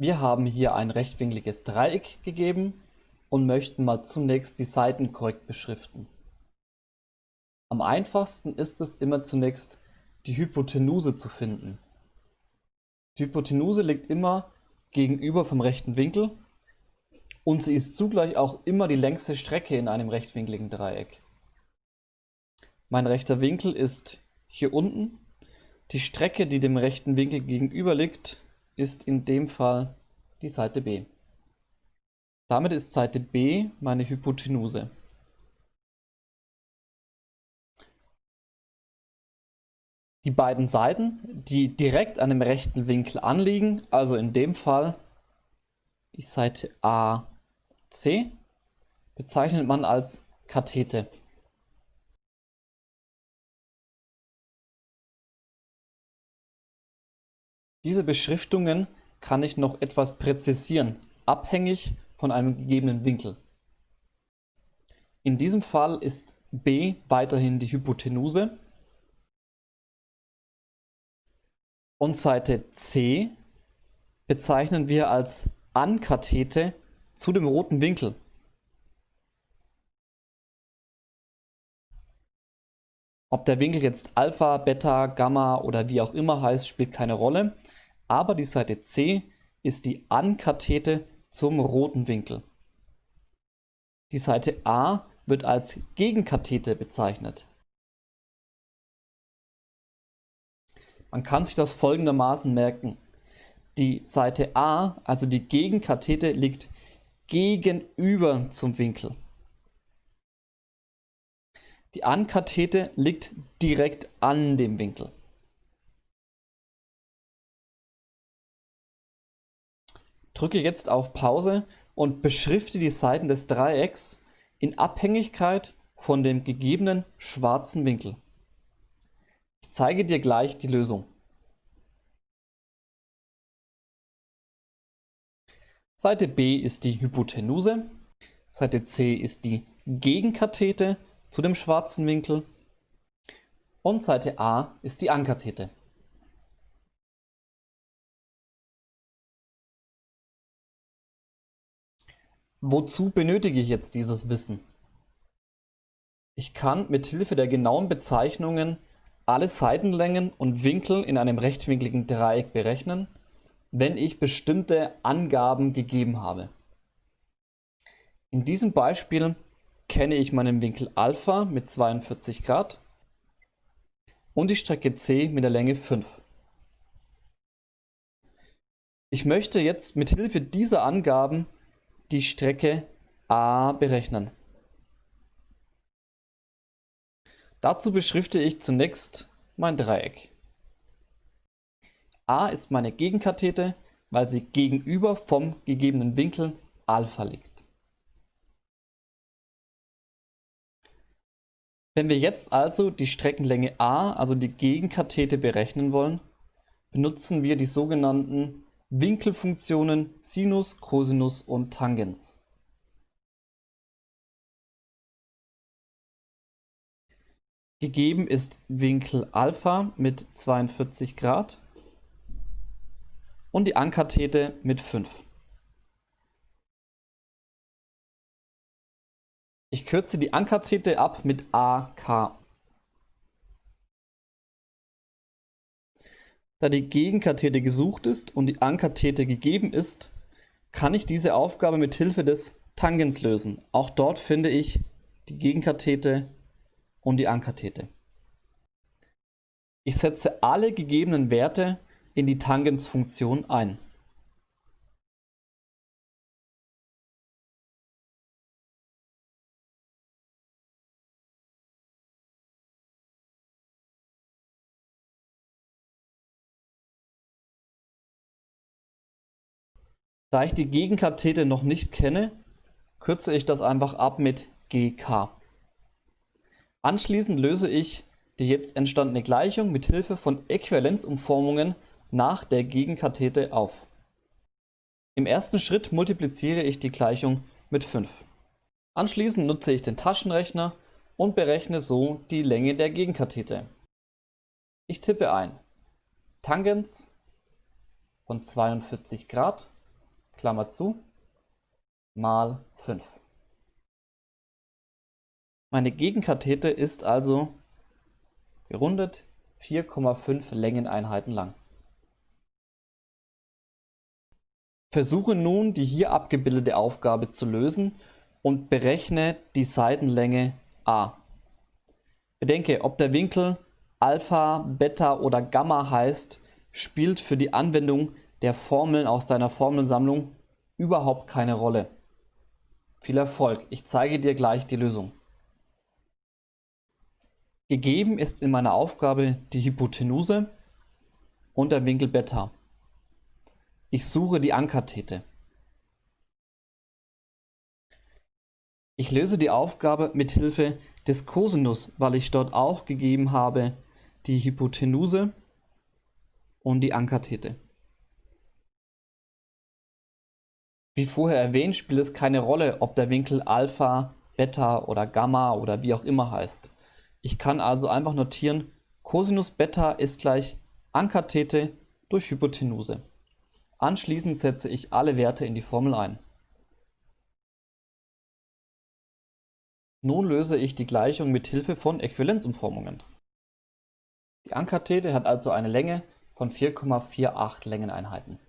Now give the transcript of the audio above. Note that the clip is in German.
Wir haben hier ein rechtwinkliges Dreieck gegeben und möchten mal zunächst die Seiten korrekt beschriften. Am einfachsten ist es immer zunächst die Hypotenuse zu finden. Die Hypotenuse liegt immer gegenüber vom rechten Winkel und sie ist zugleich auch immer die längste Strecke in einem rechtwinkligen Dreieck. Mein rechter Winkel ist hier unten. Die Strecke, die dem rechten Winkel gegenüber liegt, ist in dem Fall die Seite B. Damit ist Seite B meine Hypotenuse. Die beiden Seiten, die direkt an dem rechten Winkel anliegen, also in dem Fall die Seite AC, bezeichnet man als Kathete. Diese Beschriftungen kann ich noch etwas präzisieren, abhängig von einem gegebenen Winkel. In diesem Fall ist B weiterhin die Hypotenuse und Seite C bezeichnen wir als Ankathete zu dem roten Winkel. Ob der Winkel jetzt Alpha, Beta, Gamma oder wie auch immer heißt, spielt keine Rolle. Aber die Seite C ist die Ankathete zum roten Winkel. Die Seite A wird als Gegenkathete bezeichnet. Man kann sich das folgendermaßen merken. Die Seite A, also die Gegenkathete, liegt gegenüber zum Winkel. Die Ankathete liegt direkt an dem Winkel. Drücke jetzt auf Pause und beschrifte die Seiten des Dreiecks in Abhängigkeit von dem gegebenen schwarzen Winkel. Ich zeige dir gleich die Lösung. Seite B ist die Hypotenuse, Seite C ist die Gegenkathete zu dem schwarzen Winkel und Seite A ist die Ankathete. Wozu benötige ich jetzt dieses Wissen? Ich kann mit Hilfe der genauen Bezeichnungen alle Seitenlängen und Winkel in einem rechtwinkligen Dreieck berechnen, wenn ich bestimmte Angaben gegeben habe. In diesem Beispiel kenne ich meinen Winkel Alpha mit 42 Grad und die Strecke C mit der Länge 5. Ich möchte jetzt mit Hilfe dieser Angaben die Strecke A berechnen. Dazu beschrifte ich zunächst mein Dreieck. A ist meine Gegenkathete, weil sie gegenüber vom gegebenen Winkel Alpha liegt. Wenn wir jetzt also die Streckenlänge a, also die Gegenkathete, berechnen wollen, benutzen wir die sogenannten Winkelfunktionen Sinus, Cosinus und Tangens. Gegeben ist Winkel Alpha mit 42 Grad und die Ankathete mit 5. Ich kürze die Ankathete ab mit AK. Da die Gegenkathete gesucht ist und die Ankathete gegeben ist, kann ich diese Aufgabe mit Hilfe des Tangens lösen. Auch dort finde ich die Gegenkathete und die Ankathete. Ich setze alle gegebenen Werte in die Tangensfunktion ein. Da ich die Gegenkathete noch nicht kenne, kürze ich das einfach ab mit GK. Anschließend löse ich die jetzt entstandene Gleichung mit Hilfe von Äquivalenzumformungen nach der Gegenkathete auf. Im ersten Schritt multipliziere ich die Gleichung mit 5. Anschließend nutze ich den Taschenrechner und berechne so die Länge der Gegenkathete. Ich tippe ein Tangens von 42 Grad Klammer zu, mal 5. Meine Gegenkathete ist also gerundet 4,5 Längeneinheiten lang. Versuche nun die hier abgebildete Aufgabe zu lösen und berechne die Seitenlänge a. Bedenke, ob der Winkel Alpha, Beta oder Gamma heißt, spielt für die Anwendung der Formeln aus deiner Formelsammlung überhaupt keine Rolle. Viel Erfolg, ich zeige dir gleich die Lösung. Gegeben ist in meiner Aufgabe die Hypotenuse und der Winkel Beta. Ich suche die Ankathete. Ich löse die Aufgabe mit Hilfe des Cosinus, weil ich dort auch gegeben habe die Hypotenuse und die Ankathete. Wie vorher erwähnt, spielt es keine Rolle, ob der Winkel Alpha, Beta oder Gamma oder wie auch immer heißt. Ich kann also einfach notieren, Cosinus Beta ist gleich Ankathete durch Hypotenuse. Anschließend setze ich alle Werte in die Formel ein. Nun löse ich die Gleichung mit Hilfe von Äquivalenzumformungen. Die Ankathete hat also eine Länge von 4,48 Längeneinheiten.